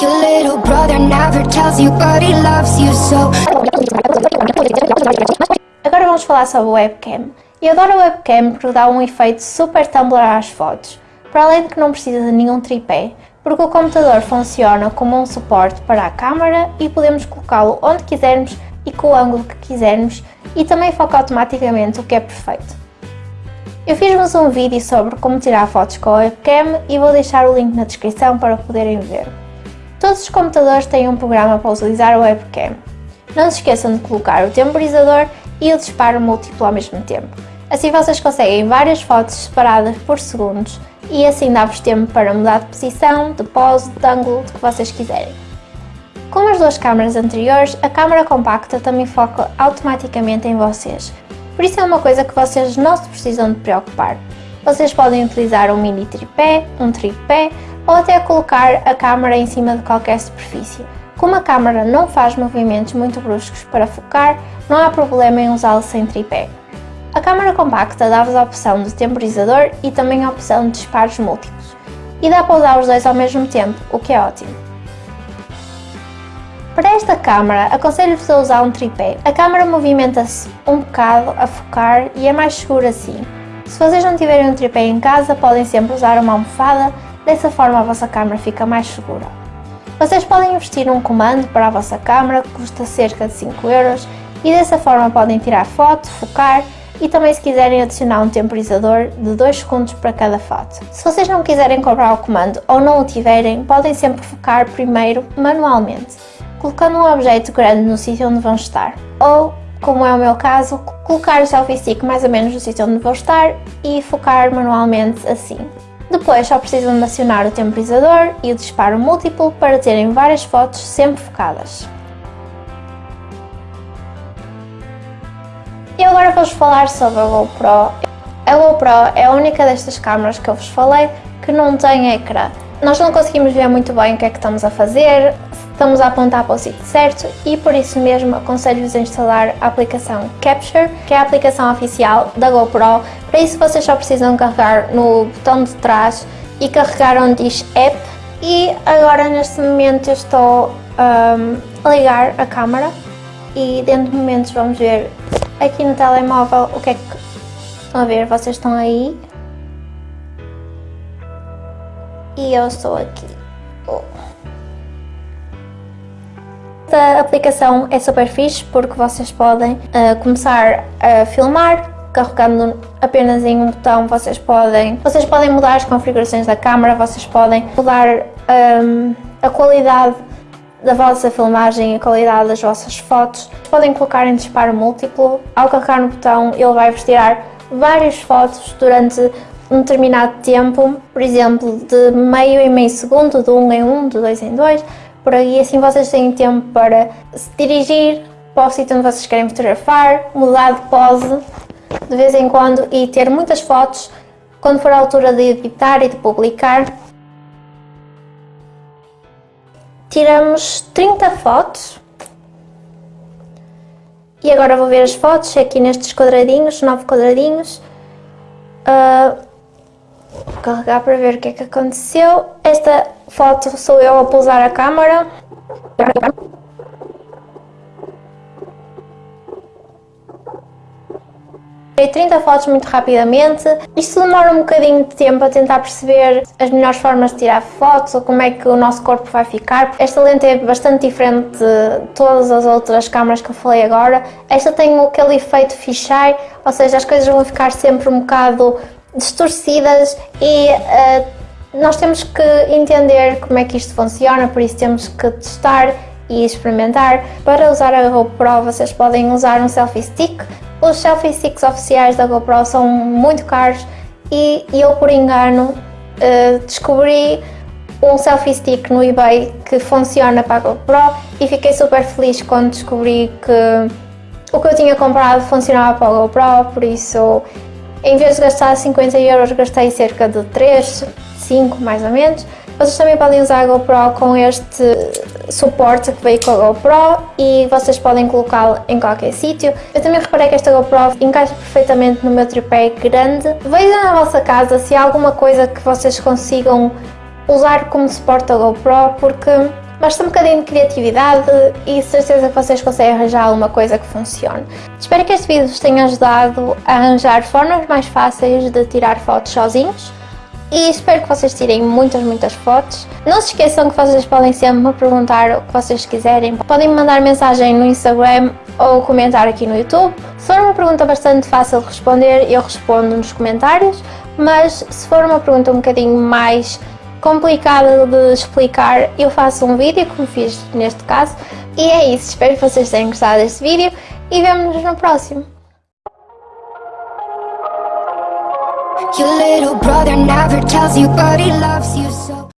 Your little brother never tells you, but he loves you so. Agora vamos falar sobre webcam. Eu adoro o webcam porque dá um efeito super Tumblr às fotos, para além de que não precisa de nenhum tripé, porque o computador funciona como um suporte para a câmera e podemos colocá-lo onde quisermos e com o ângulo que quisermos e também foca automaticamente o que é perfeito. Eu fiz-vos um vídeo sobre como tirar fotos com a webcam e vou deixar o link na descrição para poderem ver. Todos os computadores têm um programa para utilizar a webcam. Não se esqueçam de colocar o temporizador e o disparo múltiplo ao mesmo tempo. Assim vocês conseguem várias fotos separadas por segundos e assim dá-vos tempo para mudar de posição, de pose, de ângulo, do que vocês quiserem. Como as duas câmaras anteriores, a câmara compacta também foca automaticamente em vocês, por isso é uma coisa que vocês não se precisam de preocupar. Vocês podem utilizar um mini tripé, um tripé ou até colocar a câmera em cima de qualquer superfície. Como a câmera não faz movimentos muito bruscos para focar, não há problema em usá-lo sem tripé. A câmera compacta dá-vos a opção de temporizador e também a opção de disparos múltiplos. E dá para usar os dois ao mesmo tempo, o que é ótimo. Para esta câmara, aconselho-vos a usar um tripé. A câmara movimenta-se um bocado a focar e é mais segura assim. Se vocês não tiverem um tripé em casa, podem sempre usar uma almofada, dessa forma a vossa câmara fica mais segura. Vocês podem investir num comando para a vossa câmara que custa cerca de 5 euros e dessa forma podem tirar foto, focar e também se quiserem adicionar um temporizador de 2 segundos para cada foto. Se vocês não quiserem comprar o comando ou não o tiverem, podem sempre focar primeiro manualmente colocando um objeto grande no sítio onde vão estar. Ou, como é o meu caso, colocar o selfie stick mais ou menos no sítio onde vou estar e focar manualmente assim. Depois só precisam de acionar o temporizador e o disparo múltiplo para terem várias fotos sempre focadas. E agora vou-vos falar sobre a GoPro. A GoPro é a única destas câmaras que eu vos falei que não tem ecrã. Nós não conseguimos ver muito bem o que é que estamos a fazer, estamos a apontar para o sítio certo e por isso mesmo aconselho-vos a instalar a aplicação Capture, que é a aplicação oficial da GoPro. Para isso vocês só precisam carregar no botão de trás e carregar onde diz App e agora neste momento eu estou um, a ligar a câmera e dentro de momentos vamos ver aqui no telemóvel o que é que estão a ver, vocês estão aí e eu estou aqui. Oh. Esta aplicação é super fixe porque vocês podem uh, começar a filmar carregando apenas em um botão vocês podem, vocês podem mudar as configurações da câmera, vocês podem mudar um, a qualidade da vossa filmagem, a qualidade das vossas fotos. Podem colocar em disparo múltiplo, ao carregar no botão ele vai-vos tirar várias fotos durante um determinado tempo, por exemplo de meio em meio segundo, de um em um, de dois em dois, por aí assim vocês têm tempo para se dirigir para o sítio onde vocês querem fotografar, mudar de pose de vez em quando e ter muitas fotos quando for a altura de editar e de publicar. Tiramos 30 fotos e agora vou ver as fotos aqui nestes quadradinhos, 9 quadradinhos. Uh, Vou carregar para ver o que é que aconteceu. Esta foto sou eu a pousar a câmera. Tirei 30 fotos muito rapidamente. Isto demora um bocadinho de tempo a tentar perceber as melhores formas de tirar fotos ou como é que o nosso corpo vai ficar. Esta lente é bastante diferente de todas as outras câmaras que eu falei agora. Esta tem aquele efeito fisheye, ou seja, as coisas vão ficar sempre um bocado distorcidas e uh, nós temos que entender como é que isto funciona, por isso temos que testar e experimentar. Para usar a GoPro vocês podem usar um selfie stick. Os selfie sticks oficiais da GoPro são muito caros e eu por engano uh, descobri um selfie stick no eBay que funciona para a GoPro e fiquei super feliz quando descobri que o que eu tinha comprado funcionava para a GoPro, por isso em vez de gastar 50 euros, gastei cerca de 3, 5 mais ou menos. Vocês também podem usar a GoPro com este suporte que veio com a GoPro e vocês podem colocá-lo em qualquer sítio. Eu também reparei que esta GoPro encaixa perfeitamente no meu tripé grande. Vejam na vossa casa se há alguma coisa que vocês consigam usar como suporte a GoPro porque Basta um bocadinho de criatividade e certeza que vocês conseguem arranjar alguma coisa que funcione. Espero que este vídeo vos tenha ajudado a arranjar formas mais fáceis de tirar fotos sozinhos e espero que vocês tirem muitas, muitas fotos. Não se esqueçam que vocês podem sempre me perguntar o que vocês quiserem. Podem me mandar mensagem no Instagram ou comentar aqui no YouTube. Se for uma pergunta bastante fácil de responder, eu respondo nos comentários, mas se for uma pergunta um bocadinho mais complicado de explicar, eu faço um vídeo, como fiz neste caso. E é isso, espero que vocês tenham gostado deste vídeo e vemo-nos no próximo. Your little brother never tells you, but he loves you so.